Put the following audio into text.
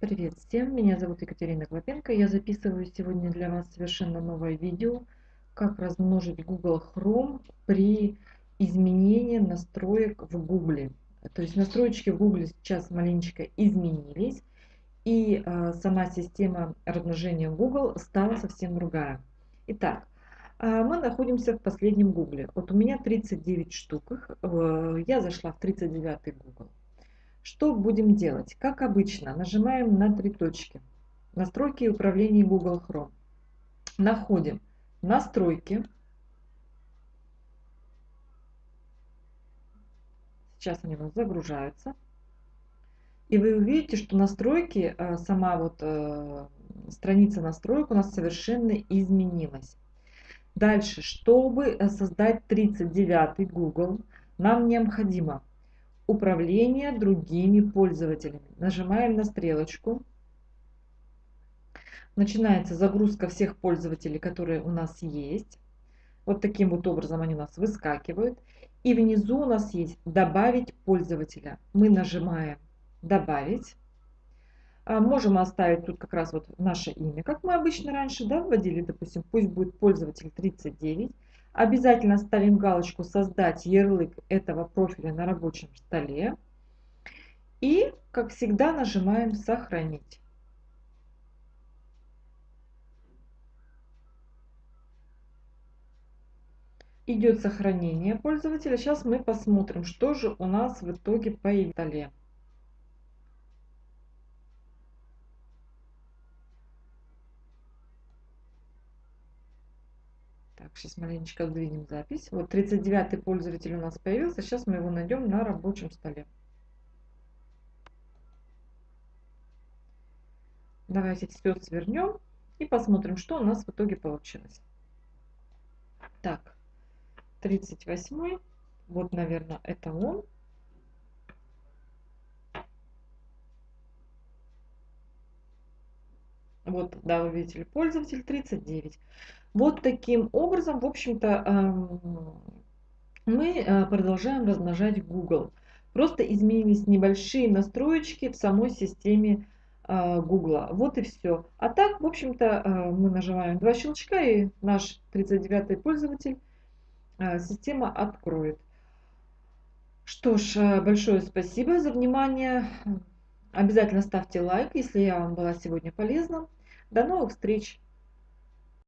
Привет всем, меня зовут Екатерина Клопенко. Я записываю сегодня для вас совершенно новое видео, как размножить Google Chrome при изменении настроек в Google. То есть настройки в Google сейчас маленечко изменились, и э, сама система размножения Google стала совсем другая. Итак, э, мы находимся в последнем Google. Вот у меня 39 штук, э, я зашла в 39 Google. Что будем делать? Как обычно, нажимаем на три точки. Настройки и управление Google Chrome. Находим настройки. Сейчас они у нас загружаются. И вы увидите, что настройки, э, сама вот э, страница настроек у нас совершенно изменилась. Дальше, чтобы э, создать 39 Google, нам необходимо управление другими пользователями. Нажимаем на стрелочку. Начинается загрузка всех пользователей, которые у нас есть. Вот таким вот образом они у нас выскакивают. И внизу у нас есть «Добавить пользователя». Мы нажимаем «Добавить». А, можем оставить тут как раз вот наше имя, как мы обычно раньше да, вводили, допустим, пусть будет пользователь 39. Обязательно ставим галочку «Создать ярлык этого профиля на рабочем столе». И, как всегда, нажимаем «Сохранить». Идет сохранение пользователя. Сейчас мы посмотрим, что же у нас в итоге по столе. Так, сейчас маленечко сдвинем запись. Вот 39-й пользователь у нас появился. Сейчас мы его найдем на рабочем столе. Давайте все свернем и посмотрим, что у нас в итоге получилось. Так, 38 вот, наверное, это он. Вот, да, вы видите, пользователь 39. Вот таким образом, в общем-то, эм, мы э, продолжаем размножать Google. Просто изменились небольшие настроечки в самой системе э, Google. Вот и все. А так, в общем-то, э, мы нажимаем два щелчка, и наш 39-й пользователь система откроет. Что ж, большое спасибо за внимание. Обязательно ставьте лайк, если я вам была сегодня полезна. До новых встреч!